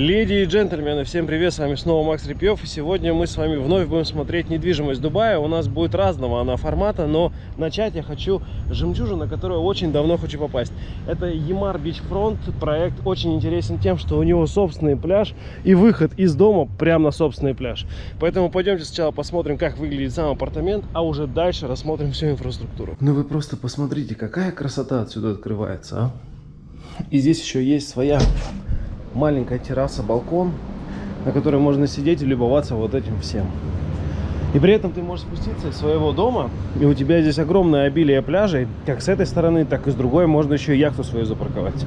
Леди и джентльмены, всем привет, с вами снова Макс Репьев, и сегодня мы с вами вновь будем смотреть недвижимость Дубая. У нас будет разного она формата, но начать я хочу с жемчужины, на которую очень давно хочу попасть. Это Ямар Бичфронт, проект очень интересен тем, что у него собственный пляж и выход из дома прямо на собственный пляж. Поэтому пойдемте сначала посмотрим, как выглядит сам апартамент, а уже дальше рассмотрим всю инфраструктуру. Ну вы просто посмотрите, какая красота отсюда открывается, а! И здесь еще есть своя маленькая терраса, балкон, на которой можно сидеть и любоваться вот этим всем. И при этом ты можешь спуститься из своего дома, и у тебя здесь огромное обилие пляжей, как с этой стороны, так и с другой, можно еще и яхту свою запарковать.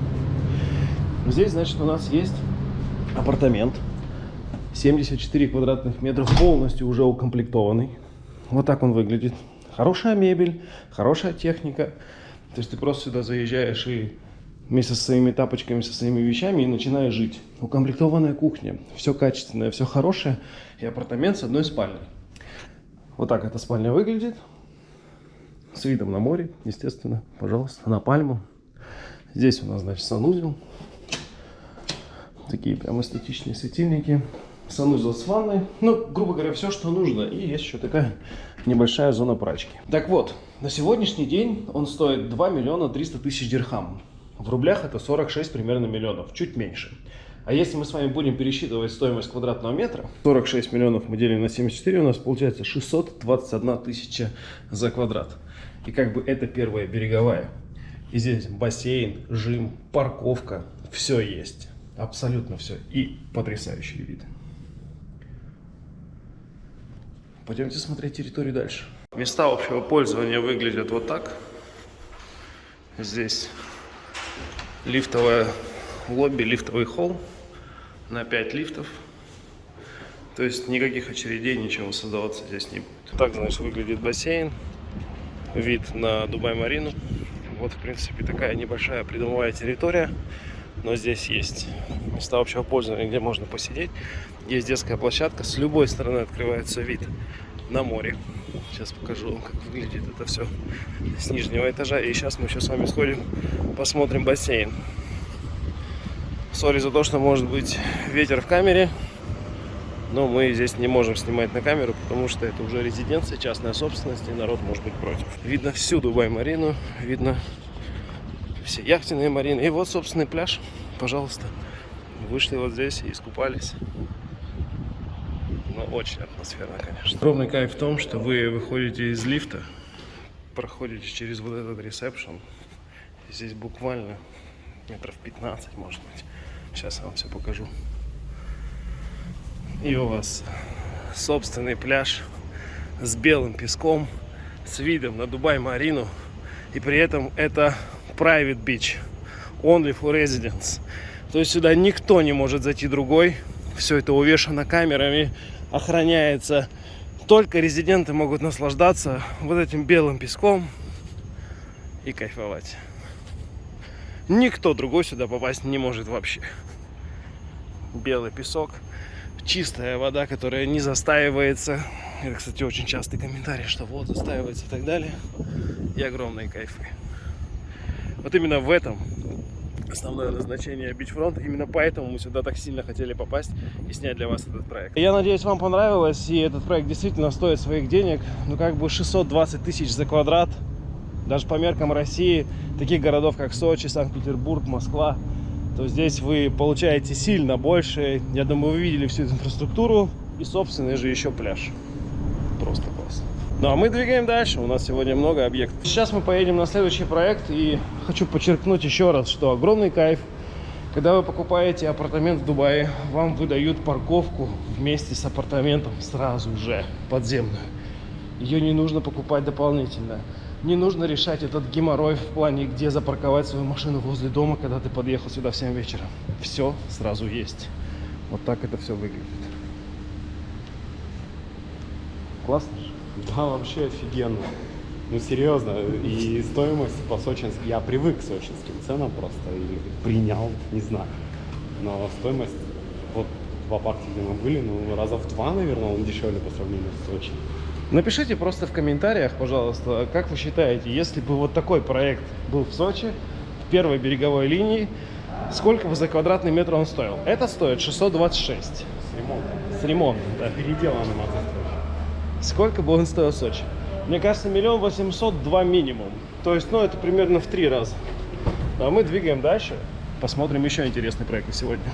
Здесь, значит, у нас есть апартамент, 74 квадратных метров, полностью уже укомплектованный. Вот так он выглядит. Хорошая мебель, хорошая техника. То есть ты просто сюда заезжаешь и вместе со своими тапочками, со своими вещами и начинаю жить. Укомплектованная кухня, все качественное, все хорошее и апартамент с одной спальней. Вот так эта спальня выглядит. С видом на море, естественно, пожалуйста, на пальму. Здесь у нас, значит, санузел. Такие прям эстетичные светильники. Санузел с ванной. Ну, грубо говоря, все, что нужно. И есть еще такая небольшая зона прачки. Так вот, на сегодняшний день он стоит 2 миллиона 300 тысяч дирхам. В рублях это 46 примерно миллионов, чуть меньше. А если мы с вами будем пересчитывать стоимость квадратного метра, 46 миллионов мы делим на 74, у нас получается 621 тысяча за квадрат. И как бы это первая береговая. И здесь бассейн, жим, парковка, все есть. Абсолютно все. И потрясающие виды. Пойдемте смотреть территорию дальше. Места общего пользования выглядят вот так. Здесь лифтовое лобби, лифтовый холл на 5 лифтов. То есть никаких очередей, ничего создаваться здесь не будет. Так, значит, выглядит бассейн. Вид на Дубай-Марину. Вот, в принципе, такая небольшая придомовая территория. Но здесь есть места общего пользования, где можно посидеть. Есть детская площадка. С любой стороны открывается вид на море. Сейчас покажу вам, как выглядит это все с нижнего этажа. И сейчас мы еще с вами сходим, посмотрим бассейн. Сори за то, что может быть ветер в камере. Но мы здесь не можем снимать на камеру, потому что это уже резиденция, частная собственность, и народ может быть против. Видно всю Дубай-марину, видно все яхтенные марины. И вот, собственный пляж, пожалуйста. Вышли вот здесь и искупались очень атмосферно, конечно. Огромный кайф в том, что вы выходите из лифта, проходите через вот этот ресепшн. Здесь буквально метров 15, может быть. Сейчас я вам все покажу. И у вас собственный пляж с белым песком, с видом на Дубай-Марину. И при этом это private beach, only for residents. То есть сюда никто не может зайти другой. Все это увешано камерами, охраняется. Только резиденты могут наслаждаться вот этим белым песком и кайфовать. Никто другой сюда попасть не может вообще. Белый песок, чистая вода, которая не застаивается. Это, кстати, очень частый комментарий, что вот застаивается и так далее. И огромные кайфы. Вот именно в этом основное назначение Бичфронт. Именно поэтому мы сюда так сильно хотели попасть и снять для вас этот проект. Я надеюсь, вам понравилось, и этот проект действительно стоит своих денег. Ну, как бы 620 тысяч за квадрат. Даже по меркам России, таких городов, как Сочи, Санкт-Петербург, Москва, то здесь вы получаете сильно больше. Я думаю, вы видели всю эту инфраструктуру и собственный же еще пляж. Просто классно. Ну а мы двигаем дальше, у нас сегодня много объектов. Сейчас мы поедем на следующий проект и хочу подчеркнуть еще раз, что огромный кайф, когда вы покупаете апартамент в Дубае, вам выдают парковку вместе с апартаментом сразу же подземную. Ее не нужно покупать дополнительно. Не нужно решать этот геморрой в плане, где запарковать свою машину возле дома, когда ты подъехал сюда в 7 вечера. Все сразу есть. Вот так это все выглядит. Классно же? Да, вообще офигенно. Ну, серьезно. И стоимость по сочинским... Я привык к сочинским ценам просто. Или принял, не знаю. Но стоимость... Вот в апарте, где мы были, ну, раза в два, наверное, он дешевле по сравнению с Сочи. Напишите просто в комментариях, пожалуйста, как вы считаете, если бы вот такой проект был в Сочи, в первой береговой линии, сколько бы за квадратный метр он стоил. Это стоит 626 С ремонтом. с ремонтом. да. Переделанным Сколько бы он стоил в Сочи? Мне кажется, миллион восемьсот два минимум. То есть, ну, это примерно в три раза. А мы двигаем дальше. Посмотрим еще интересные проекты сегодня.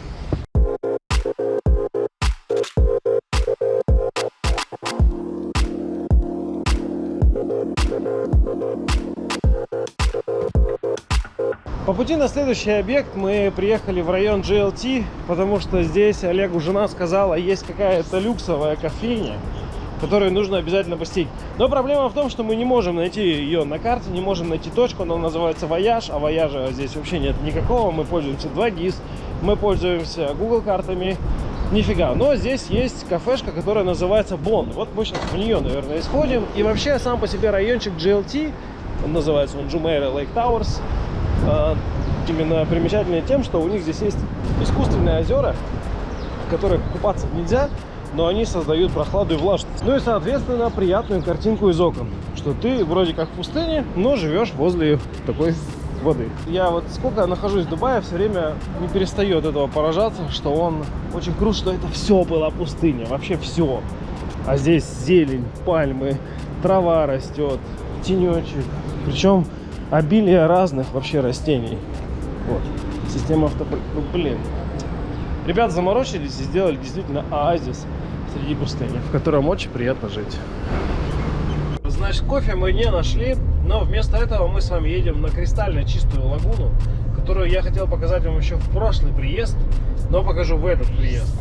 По пути на следующий объект мы приехали в район JLT, потому что здесь Олегу жена сказала, есть какая-то люксовая кофейня, которую нужно обязательно посетить. Но проблема в том, что мы не можем найти ее на карте, не можем найти точку, она называется Вояж, а Вояжа здесь вообще нет никакого, мы пользуемся 2GIS, мы пользуемся Google картами, нифига. Но здесь есть кафешка, которая называется Бон. Вот мы сейчас в нее, наверное, и сходим. И вообще сам по себе райончик JLT, он называется он Jumeirah Lake Towers, именно примечательный тем, что у них здесь есть искусственные озера, в которых купаться нельзя, но они создают прохладу и влажность. Ну и, соответственно, приятную картинку из окон, что ты вроде как в пустыне, но живешь возле такой воды. Я вот сколько нахожусь в Дубае, все время не перестаю от этого поражаться, что он очень крут, что это все была пустыня, вообще все. А здесь зелень, пальмы, трава растет, тенечек. Причем обилие разных вообще растений. Вот. Система авто... Ну, блин. Ребята заморочились и сделали действительно оазис среди пустыни, в котором очень приятно жить. Значит, кофе мы не нашли, но вместо этого мы с вами едем на кристально чистую лагуну, которую я хотел показать вам еще в прошлый приезд, но покажу в этот приезд.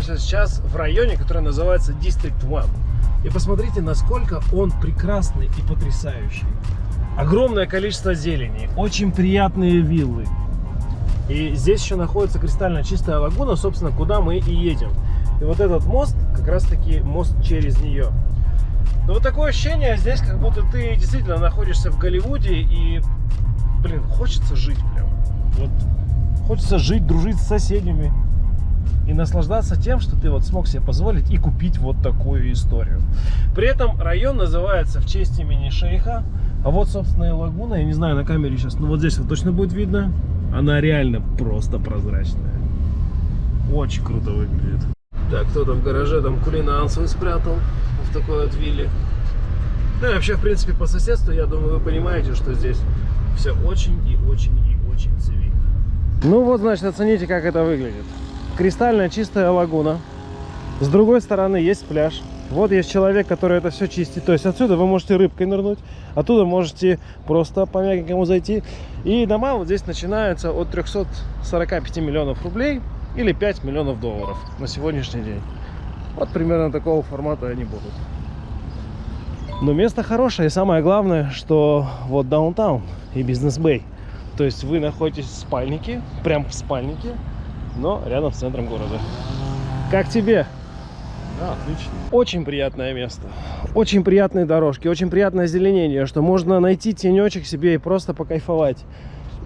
Находимся сейчас в районе, который называется District One. И посмотрите, насколько он прекрасный и потрясающий. Огромное количество зелени, очень приятные виллы. И здесь еще находится кристально чистая лагуна, собственно, куда мы и едем. И вот этот мост, как раз таки мост через нее. Но вот такое ощущение здесь, как будто ты действительно находишься в Голливуде и, блин, хочется жить прям. Вот хочется жить, дружить с соседями и наслаждаться тем, что ты вот смог себе позволить и купить вот такую историю. При этом район называется в честь имени шейха. А вот, собственно, и лагуна. Я не знаю, на камере сейчас, но вот здесь вот точно будет видно. Она реально просто прозрачная. Очень круто выглядит. Так, кто-то в гараже там кулинан свой спрятал в такой вот вилле. Ну и вообще, в принципе, по соседству, я думаю, вы понимаете, что здесь все очень и очень и очень цивильно. Ну вот, значит, оцените, как это выглядит. Кристально чистая лагуна. С другой стороны есть пляж. Вот есть человек, который это все чистит. То есть отсюда вы можете рыбкой нырнуть, оттуда можете просто по мягенькому зайти. И дома вот здесь начинаются от 345 миллионов рублей или 5 миллионов долларов на сегодняшний день. Вот примерно такого формата они будут. Но место хорошее, и самое главное, что вот даунтаун и бизнес-бэй. То есть вы находитесь в спальнике, прям в спальнике, но рядом с центром города. Как тебе? Да, отлично. Очень приятное место. Очень приятные дорожки, очень приятное озеленение, что можно найти тенечек себе и просто покайфовать.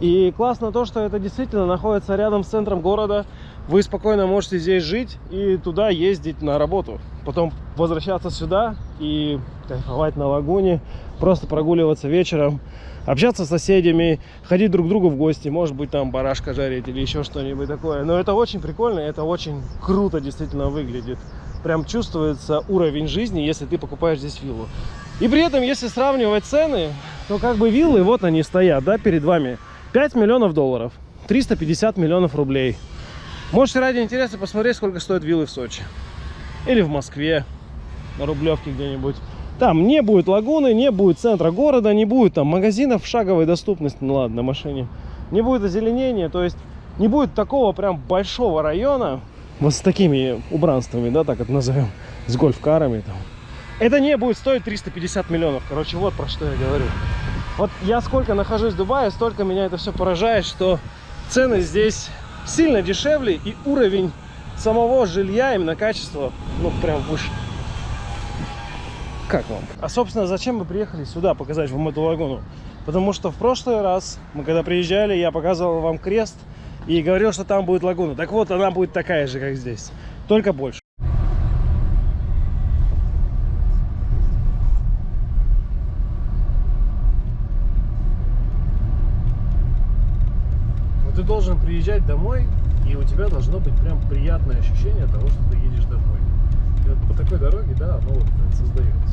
И классно то, что это действительно находится рядом с центром города. Вы спокойно можете здесь жить и туда ездить на работу. Потом возвращаться сюда и кайфовать на лагуне, просто прогуливаться вечером, общаться с соседями, ходить друг к другу в гости, может быть там барашка жарить или еще что-нибудь такое. Но это очень прикольно, это очень круто действительно выглядит. Прям чувствуется уровень жизни, если ты покупаешь здесь виллу. И при этом, если сравнивать цены, то как бы виллы, вот они стоят, да, перед вами. 5 миллионов долларов, 350 миллионов рублей. Можете ради интереса посмотреть, сколько стоят виллы в Сочи. Или в Москве, на Рублевке где-нибудь. Там не будет лагуны, не будет центра города, не будет там магазинов шаговой доступности, ну ладно, на машине. Не будет озеленения, то есть не будет такого прям большого района, вот с такими убранствами, да, так это назовем, с гольф-карами там. Это не будет стоить 350 миллионов, короче, вот про что я говорю. Вот я сколько нахожусь в Дубае, столько меня это все поражает, что цены здесь сильно дешевле и уровень самого жилья, именно качество, ну прям выше. Как вам? А собственно, зачем мы приехали сюда показать вам эту лагуну? Потому что в прошлый раз, мы когда приезжали, я показывал вам крест и говорил, что там будет лагуна. Так вот, она будет такая же, как здесь, только больше. Вот ты должен приезжать домой, и у тебя должно быть прям приятное ощущение того, что ты едешь домой. И вот по такой дороге, да, оно вот создается.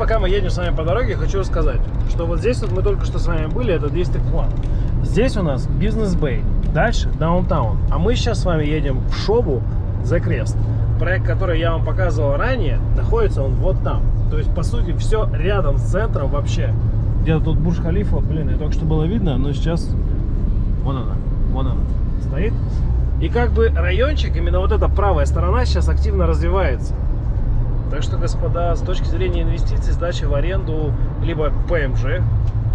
Пока мы едем с вами по дороге, хочу рассказать, что вот здесь вот мы только что с вами были, это District One. Здесь у нас бизнес Бэй, дальше Даунтаун. А мы сейчас с вами едем в Шобу за крест. Проект, который я вам показывал ранее, находится он вот там. То есть, по сути, все рядом с центром вообще. Где-то тут Бурж-Халифа, блин, и только что было видно, но сейчас... Вон она, вон она стоит. И как бы райончик, именно вот эта правая сторона сейчас активно развивается. Так что, господа, с точки зрения инвестиций, сдачи в аренду, либо ПМЖ,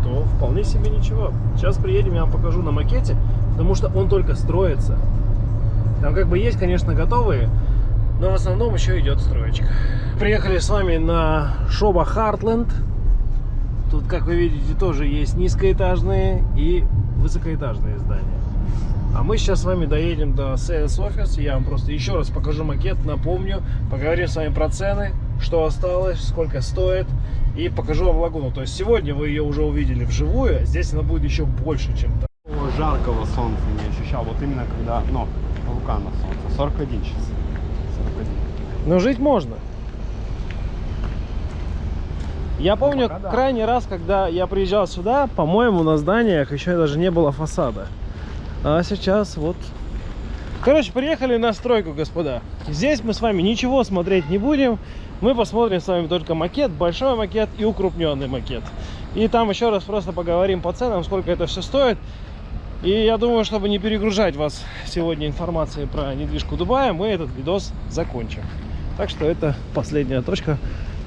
то вполне себе ничего. Сейчас приедем, я вам покажу на макете, потому что он только строится. Там как бы есть, конечно, готовые, но в основном еще идет строечка. Приехали с вами на Шоба Хартленд. Тут, как вы видите, тоже есть низкоэтажные и высокоэтажные здания. А мы сейчас с вами доедем до Sales Office. Я вам просто еще раз покажу макет, напомню. Поговорим с вами про цены, что осталось, сколько стоит. И покажу вам лагуну. То есть сегодня вы ее уже увидели вживую. а Здесь она будет еще больше, чем там. Жаркого солнца не ощущал. Вот именно когда, ну, рука на солнце. 41 сейчас. 41. Но жить можно. Я помню Пока да. крайний раз, когда я приезжал сюда, по-моему, на зданиях еще даже не было фасада. А сейчас вот... Короче, приехали на стройку, господа. Здесь мы с вами ничего смотреть не будем. Мы посмотрим с вами только макет, большой макет и укрупненный макет. И там еще раз просто поговорим по ценам, сколько это все стоит. И я думаю, чтобы не перегружать вас сегодня информацией про недвижку Дубая, мы этот видос закончим. Так что это последняя точка,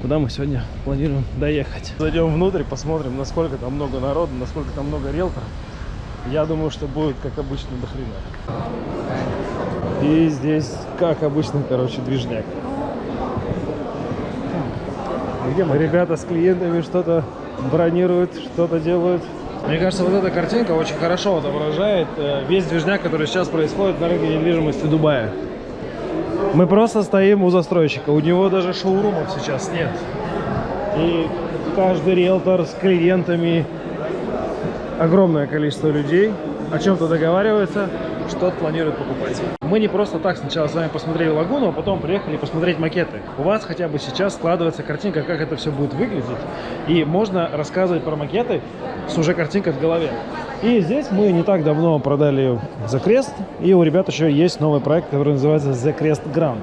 куда мы сегодня планируем доехать. Зайдем внутрь, посмотрим, насколько там много народу, насколько там много риэлторов. Я думаю, что будет, как обычно, до хрена. И здесь, как обычно, короче, движняк. Где мы? Ребята с клиентами что-то бронируют, что-то делают. Мне кажется, вот эта картинка очень хорошо отображает э, весь движняк, который сейчас происходит на рынке недвижимости Дубая. Мы просто стоим у застройщика, у него даже шоурумов сейчас нет. И каждый риэлтор с клиентами, огромное количество людей о чем-то договаривается, что-то планирует покупать. Мы не просто так сначала с вами посмотрели лагуну, а потом приехали посмотреть макеты. У вас хотя бы сейчас складывается картинка, как это все будет выглядеть. И можно рассказывать про макеты с уже картинкой в голове. И здесь мы не так давно продали The Crest, и у ребят еще есть новый проект, который называется The Crest Grand.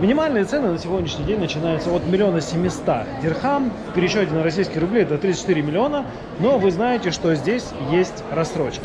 Минимальные цены на сегодняшний день начинаются от миллиона семиста дирхам. В пересчете на российские рубли это 34 миллиона. Но вы знаете, что здесь есть рассрочки.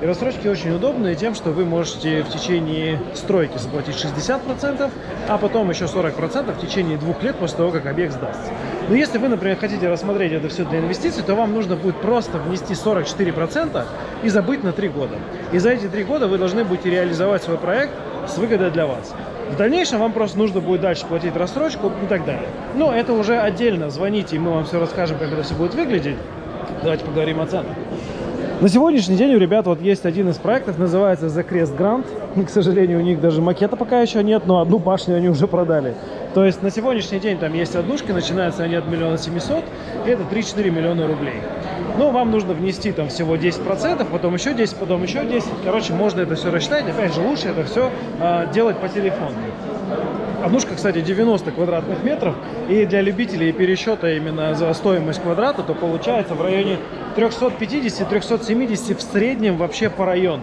И рассрочки очень удобные тем, что вы можете в течение стройки заплатить 60%, а потом еще 40% в течение двух лет после того, как объект сдастся. Но если вы, например, хотите рассмотреть это все для инвестиций, то вам нужно будет просто внести 44% и забыть на 3 года. И за эти 3 года вы должны будете реализовать свой проект с выгодой для вас. В дальнейшем вам просто нужно будет дальше платить рассрочку и так далее. Но это уже отдельно. Звоните, и мы вам все расскажем, как это все будет выглядеть. Давайте поговорим о ценах. На сегодняшний день у ребят вот есть один из проектов, называется The Crest Grand. К сожалению, у них даже макета пока еще нет, но одну башню они уже продали. То есть на сегодняшний день там есть однушки, начинаются они от миллиона семисот, и это 3-4 миллиона рублей. Но вам нужно внести там всего 10%, потом еще 10, потом еще 10. Короче, можно это все рассчитать. Опять же, лучше это все а, делать по телефону. Однушка, кстати, 90 квадратных метров. И для любителей пересчета именно за стоимость квадрата, то получается в районе 350-370 в среднем вообще по району.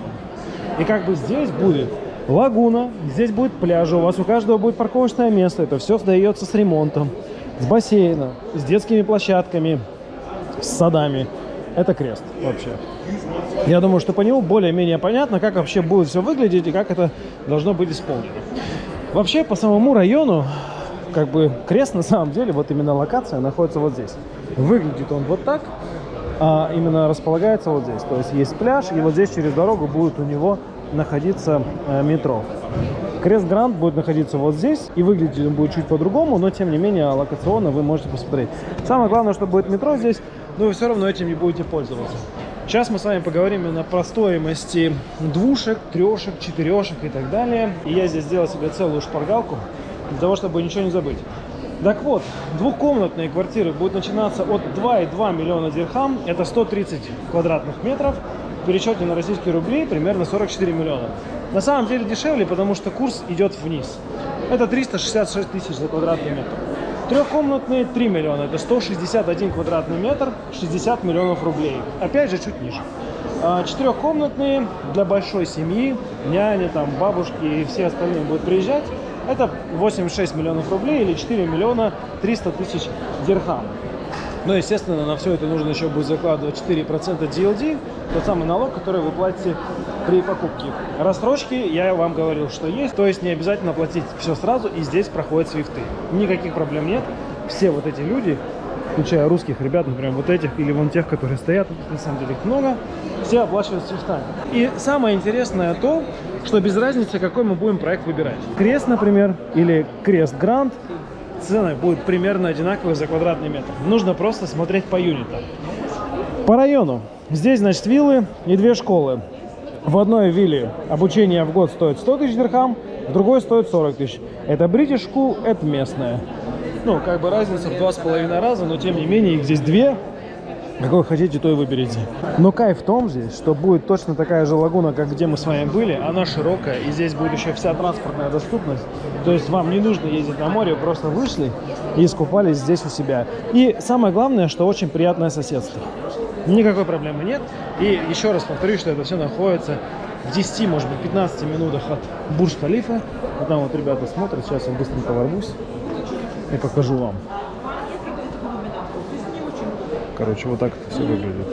И как бы здесь будет лагуна, здесь будет пляж, у вас у каждого будет парковочное место, это все сдается с ремонтом, с бассейном, с детскими площадками, с садами. Это крест вообще. Я думаю, что по нему более-менее понятно, как вообще будет все выглядеть и как это должно быть исполнено. Вообще, по самому району, как бы крест на самом деле, вот именно локация находится вот здесь. Выглядит он вот так, а именно располагается вот здесь. То есть есть пляж, и вот здесь через дорогу будет у него находиться э, метро. Крест Гранд будет находиться вот здесь, и выглядеть он будет чуть по-другому, но тем не менее локационно вы можете посмотреть. Самое главное, что будет метро здесь, но вы все равно этим не будете пользоваться. Сейчас мы с вами поговорим именно про стоимости двушек, трешек, четырешек и так далее. И я здесь сделал себе целую шпаргалку, для того, чтобы ничего не забыть. Так вот, двухкомнатные квартиры будут начинаться от 2,2 миллиона дирхам, это 130 квадратных метров, в пересчете на российские рубли примерно 44 миллиона. На самом деле дешевле, потому что курс идет вниз. Это 366 тысяч за квадратный метр. Трехкомнатные 3 миллиона, это 161 квадратный метр, 60 миллионов рублей. Опять же, чуть ниже. А Четырехкомнатные для большой семьи, няни, там, бабушки и все остальные будут приезжать. Это 86 миллионов рублей или 4 миллиона 300 тысяч дирхам. Но, естественно, на все это нужно еще будет закладывать 4% DLD, тот самый налог, который вы платите при покупке. Рассрочки, я вам говорил, что есть, то есть не обязательно платить все сразу, и здесь проходят свифты. Никаких проблем нет. Все вот эти люди, включая русских ребят, например, вот этих или вон тех, которые стоят, на самом деле их много, все оплачивают свифтами. И самое интересное то, что без разницы, какой мы будем проект выбирать. Крест, например, или Крест Гранд, цены будут примерно одинаковые за квадратный метр. Нужно просто смотреть по юнитам. По району. Здесь, значит, виллы и две школы. В одной вилле обучение в год стоит 100 тысяч дирхам, в другой стоит 40 тысяч. Это School, это местная. Ну, как бы разница в два с половиной раза, но тем не менее их здесь две. Какой хотите, то и выберите. Но кайф в том здесь, что будет точно такая же лагуна, как где мы с вами были. Она широкая, и здесь будет еще вся транспортная доступность. То есть вам не нужно ездить на море, просто вышли и искупались здесь у себя. И самое главное, что очень приятное соседство. Никакой проблемы нет. И еще раз повторюсь, что это все находится в 10, может быть, 15 минутах от Бурж-Халифа. Вот там вот ребята смотрят, сейчас я быстренько ворвусь и покажу вам. Короче, вот так это все выглядит.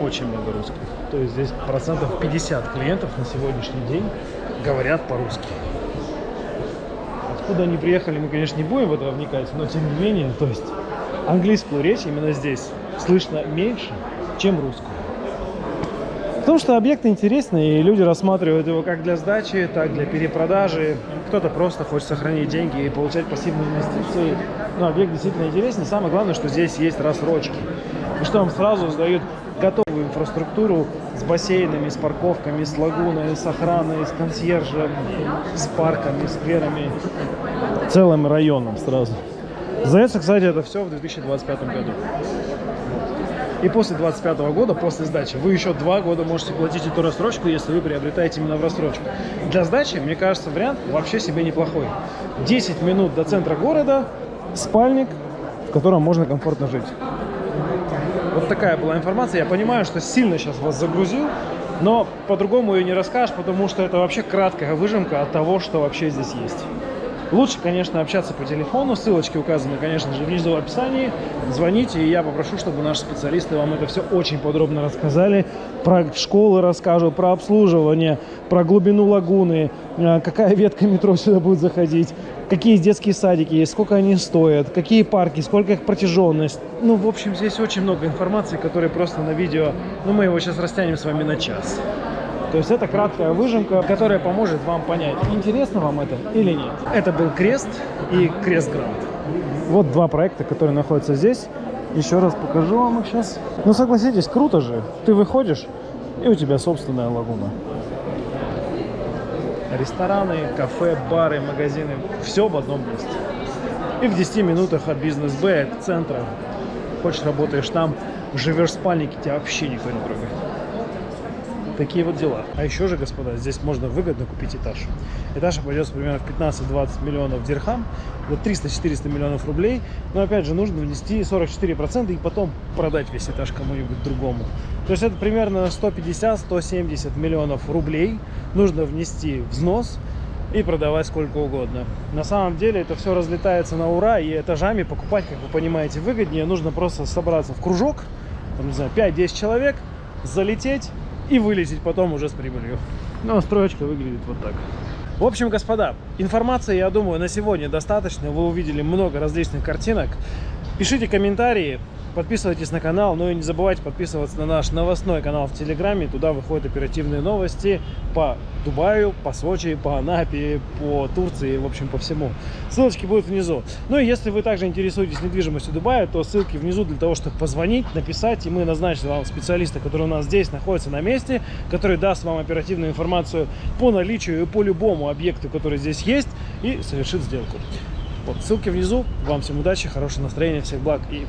Очень много русских. То есть здесь процентов 50 клиентов на сегодняшний день говорят по-русски. Откуда они приехали, мы, конечно, не будем в это вникать, но тем не менее, то есть английскую речь именно здесь слышно меньше, чем русскую. Потому что объект интересный, и люди рассматривают его как для сдачи, так для перепродажи. Кто-то просто хочет сохранить деньги и получать пассивные инвестиции. Но объект действительно интересный. Самое главное, что здесь есть рассрочки. И что вам сразу сдают готовую инфраструктуру с бассейнами, с парковками, с лагуной, с охраной, с консьержем, с парками, скверами, целым районом сразу. Сдается, кстати, это все в 2025 году. И после 25 года, после сдачи, вы еще два года можете платить эту рассрочку, если вы приобретаете именно в рассрочку. Для сдачи, мне кажется, вариант вообще себе неплохой. 10 минут до центра города, спальник, в котором можно комфортно жить. Вот такая была информация. Я понимаю, что сильно сейчас вас загрузил, но по-другому ее не расскажешь, потому что это вообще краткая выжимка от того, что вообще здесь есть. Лучше, конечно, общаться по телефону. Ссылочки указаны, конечно же, внизу в описании. Звоните, и я попрошу, чтобы наши специалисты вам это все очень подробно рассказали. Про школы расскажут, про обслуживание, про глубину лагуны, э, какая ветка метро сюда будет заходить, какие детские садики есть, сколько они стоят, какие парки, сколько их протяженность. Ну, в общем, здесь очень много информации, которая просто на видео, ну, мы его сейчас растянем с вами на час. То есть это краткая выжимка, которая поможет вам понять, интересно вам это или нет. Это был Крест и Крест Гранд. Вот два проекта, которые находятся здесь. Еще раз покажу вам их сейчас. Ну согласитесь, круто же. Ты выходишь, и у тебя собственная лагуна. Рестораны, кафе, бары, магазины. Все в одном месте. И в 10 минутах от бизнес-Б, от центра. Хочешь, работаешь там, живешь в спальнике, тебя вообще никто не трогает. Такие вот дела. А еще же, господа, здесь можно выгодно купить этаж. Этаж обойдется примерно в 15-20 миллионов дирхам, вот 300-400 миллионов рублей. Но опять же, нужно внести 44% и потом продать весь этаж кому-нибудь другому. То есть это примерно 150-170 миллионов рублей нужно внести взнос и продавать сколько угодно. На самом деле это все разлетается на ура, и этажами покупать, как вы понимаете, выгоднее. Нужно просто собраться в кружок, там, не знаю, 5-10 человек, залететь и вылететь потом уже с прибылью. Ну, строечка выглядит вот так. В общем, господа, информации, я думаю, на сегодня достаточно. Вы увидели много различных картинок. Пишите комментарии, подписывайтесь на канал, ну и не забывайте подписываться на наш новостной канал в Телеграме. Туда выходят оперативные новости по Дубаю, по Сочи, по Анапе, по Турции, в общем, по всему. Ссылочки будут внизу. Ну и если вы также интересуетесь недвижимостью Дубая, то ссылки внизу для того, чтобы позвонить, написать, и мы назначим вам специалиста, который у нас здесь находится на месте, который даст вам оперативную информацию по наличию и по любому объекту, который здесь есть, и совершит сделку. Вот, ссылки внизу. Вам всем удачи, хорошего настроения, всех благ и